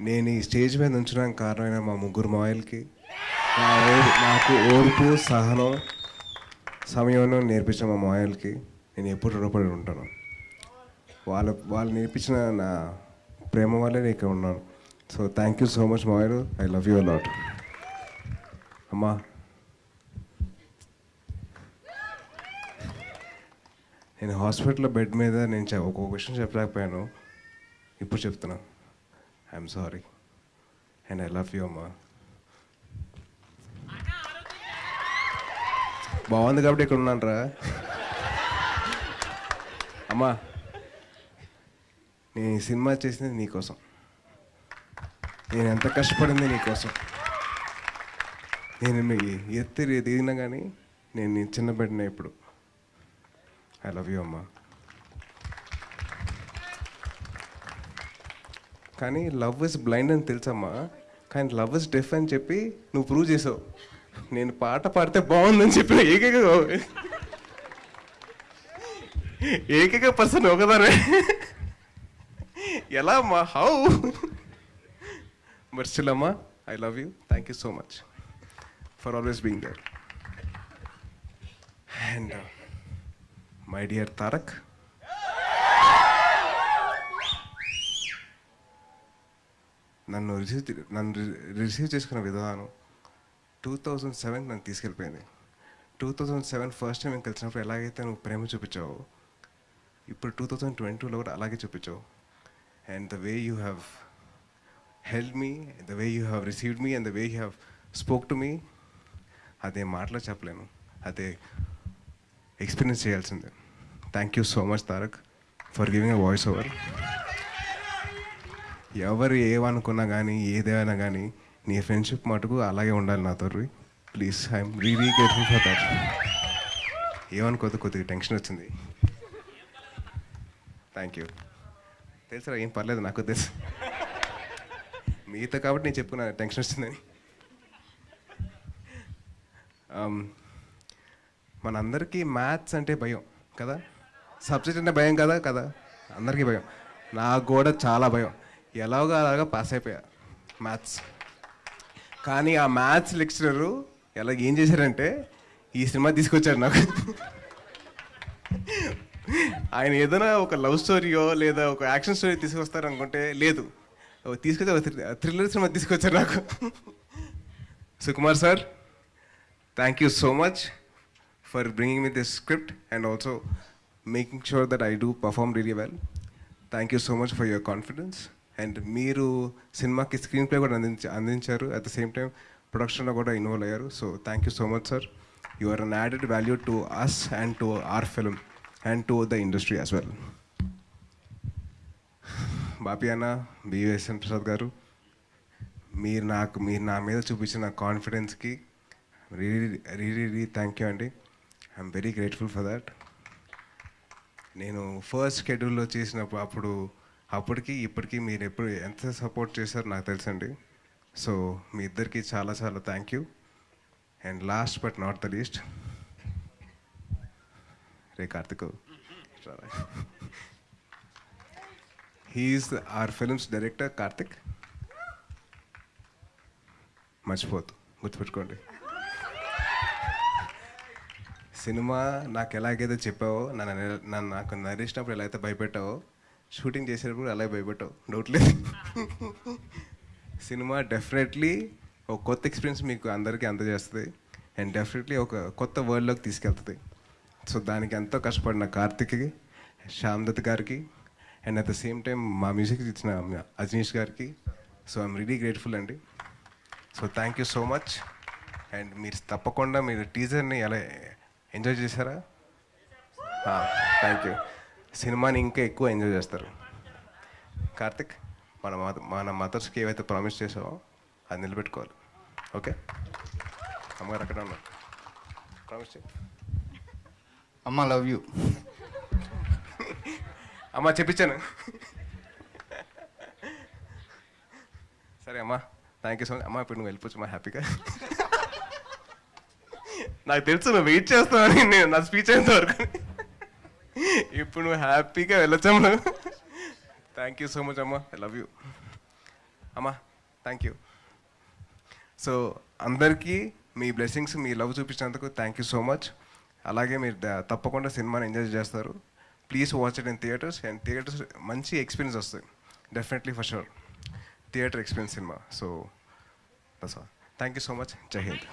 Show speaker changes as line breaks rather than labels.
నేను ఈ స్టేజ్ మీద ఉంచడానికి కారణమైన మా ముగ్గురు మాయలకి ఓ- నాకు ఓర్పు సహనం సమయం నేర్పించిన మా మాయల్కి నేను ఎప్పుడు రుణపడి ఉంటాను. వాళ్ళ వాళ్ళు నేర్పించిన నా ప్రేమ వల్లే నేను ఇక్కడ ఉన్నాను. So thank you so much మాయలు. I love you a lot అమ్మా. నేను హాస్పిటల్లో బెడ్ మీద నేను చె- ఒక్కొక్క విషయం చెప్పలేకపోయాను. ఇప్పుడు చెప్తున్నాను I'm sorry and I love you అమ్మా బాగుంది కాబట్టి ఇక్కడ ఉన్నాను రా అమ్మా నేను ఈ సినిమా చేసింది నీకోసం నేను ఎంత కష్టపడింది నీకోసం నేను మీ ఎత్తి దిగినా కానీ నేను చిన్న బిడ్డనే ఇప్పుడు. ఐ లవ్ యూ అమ్మా. కానీ లవ్ ఇస్ బ్లైండ్ అని తెలుసమ్మా. కానీ లవ్ ఇస్ డెఫ్ అని చెప్పి నువ్వు ప్రూవ్ చేసావు. నేను పాట పాడితే బాగుందని చెప్పిన ఏకైక ఏకైక పర్సన్ ఒకదానే ఎలా అమ్మా హౌ? బట్ స్టిల్ అమ్మా I love you thank you so much for always being there and my dear Tarak నన్ను రిసీవ్ నన్ను రిసీవ్ చేసుకున్న విధానం టూ థౌజండ్ సెవెన్ నన్ను తీసుకెళ్ళిపోయింది. Two thousand seven first time నేను కలిసినప్పుడు ఎలాగైతే నువ్వు ప్రేమ చూపించావు ఇప్పుడు టూ థౌజండ్ ట్వంటీ టూలో కూడా అలాగే చూపించావు. And the way you have help me the way you have received me and the way you have spoke to me అదే మాటలో చెప్పలేను. అదే ఎక్స్పీరియన్స్ చేయాల్సిందే. Thank you so much Tarak for giving a voice over ఎవరు ఏమనుకున్నా కానీ ఏదేమైనా కానీ నీ ఫ్రెండ్షిప్ మటుకు అలాగే ఉండాలి నాతో please I'm really grateful for that ఏమనుకోదు కొద్దిగా టెన్షన్ వచ్చింది. థ్యాంక్ యూ తెలుసా ఏం పర్లేదు నాకు తెలుసు. మీతో కాబట్టి నేను చెప్పుకున్నా టెన్షన్ వచ్చిందని. Um, మనందరికీ మ్యాథ్స్ అంటే భయం కదా? సబ్జెక్ట్ అంటే భయం కదా కదా? అందరికీ భయం. నాకు కూడా చాలా భయం. ఎలాగో అలాగా పాస్ అయిపోయా. మ్యాథ్స్ కానీ ఆ మ్యాథ్స్ లెక్చరరు ఎలా ఏం చేశారంటే ఈ సినిమా తీసుకొచ్చారు నాకు. ఆయన ఏదైనా ఒక లవ్ స్టోరీయో లేదా ఒక యాక్షన్ స్టోరీ తీసుకొస్తారు అనుకుంటే లేదు తీసుకొచ్చి థ్రిల్లర్ సినిమా తీసుకొచ్చారు నాకు. Sukumar sir thank you so much for bringing me this script and also making sure that I do perform really well thank you so much for your confidence and మీరు సినిమాకి screen play కూడా అందించ అందించారు. At the same time ప్రొడక్షన్లో కూడా involve అయ్యారు. So thank you so much sir you are an added value to us and to our film and to the industry as well Bapi అన్న BSN Prasad గారు మీరు నాకు మీరు నా మీద చూపించిన కాన్ఫిడెన్స్కి re re re thank you అండి. I'm very grateful for that నేను ఫస్ట్ షెడ్యూల్లో చేసినప్పుడు అప్పుడు అప్పటికి ఇప్పటికీ మీరు ఎప్పుడు ఎంత సపోర్ట్ చేశారో నాకు తెలుసండి. సో మీ ఇద్దరికి చాలా చాలా thank you and last but not the least Ray Karthik. He's R films director Karthik. మర్చిపోతు గుర్తుపెట్టుకోండి. సినిమా నాకు ఎలాగైతే చెప్పావో నన్ను నన్ను నాకు నరిచినప్పుడు ఎలా అయితే భయపెట్టావో షూటింగ్ చేసేటప్పుడు అలాగే భయపెట్టావు డౌట్ లేదు. సినిమా డెఫినెట్లీ ఒక కొత్త ఎక్స్పీరియన్స్ మీకు అందరికీ అందజేస్తుంది. అండ్ డెఫినెట్లీ ఒక కొత్త వరల్డ్లోకి తీసుకెళ్తుంది. సో దానికి ఎంతో కష్టపడిన కార్తిక్కి శ్యామ్దత్ గారికి and at the same time మా మ్యూజిక్ ఇచ్చిన అజనీష్ గారికి. సో ఐఎమ్ రియలీ గ్రేట్ఫుల్ అండి. So thank you so much. And మీరు తప్పకుండా మీరు టీజర్ని ఎలా ఎంజాయ్ చేశారా? Thank you. సినిమాని ఇంకా ఎక్కువ ఎంజాయ్ చేస్తారు. కార్తిక్ మన మన మదర్స్కి ఏవైతే ప్రామిస్ చేసావో అది నిలబెట్టుకోవాలి. ఓకే? అమ్మగారు అక్కడ ఉన్నారు. ప్రామిస్ చేయి.
అమ్మ లవ్ యూ.
అమ్మా చెప్పించాను. సరే అమ్మా థ్యాంక్ యూ సో మచ్ అమ్మా ఇప్పుడు నువ్వు వెళ్ళిపోవచ్చు అమ్మా హ్యాపీగా. నాకు తెలుసు నువ్వు వెయిట్ చేస్తావని నేను నా స్పీచ్ అయ్యేంత వరకు. ఇప్పుడు నువ్వు హ్యాపీగా వెళ్ళొచ్చమ్మ. థ్యాంక్ యూ సో మచ్ అమ్మా. ఐ లవ్ యూ అమ్మా థ్యాంక్ యూ సో అందరికీ మీ బ్లెస్సింగ్స్ మీ లవ్ చూపించినందుకు థ్యాంక్ యూ సో మచ్ అలాగే మీరు తప్పకుండా సినిమాని ఎంజాయ్ చేస్తారు. Please watch it in theatres and theatres మంచి ఎక్స్పీరియన్స్ వస్తుంది definitely for sure theatre experience cinema. So thank you so much Jai Hind